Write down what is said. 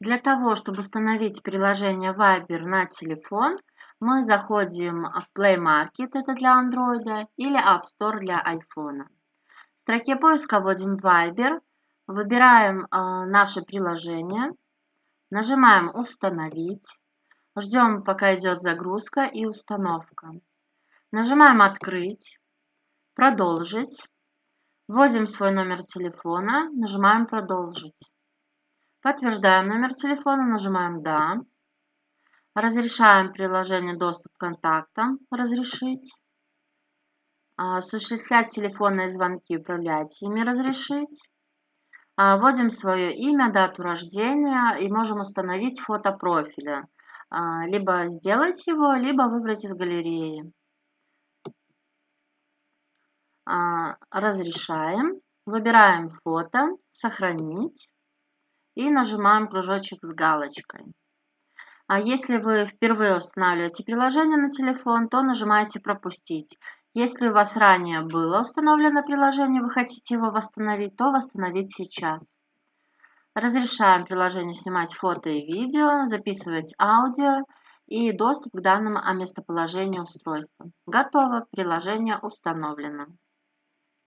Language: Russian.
Для того, чтобы установить приложение Viber на телефон, мы заходим в Play Market, это для Android, или App Store для iPhone. В строке поиска вводим Viber, выбираем э, наше приложение, нажимаем «Установить», ждем, пока идет загрузка и установка. Нажимаем «Открыть», «Продолжить», вводим свой номер телефона, нажимаем «Продолжить». Подтверждаем номер телефона, нажимаем «Да». Разрешаем приложение доступ к контактам, разрешить. А, осуществлять телефонные звонки, управлять ими, разрешить. А, вводим свое имя, дату рождения и можем установить фото профиля. А, либо сделать его, либо выбрать из галереи. Разрешаем. Выбираем фото, сохранить и нажимаем кружочек с галочкой. А если вы впервые устанавливаете приложение на телефон, то нажимаете «Пропустить». Если у вас ранее было установлено приложение, вы хотите его восстановить, то восстановить сейчас. Разрешаем приложению снимать фото и видео, записывать аудио и доступ к данным о местоположении устройства. Готово, приложение установлено.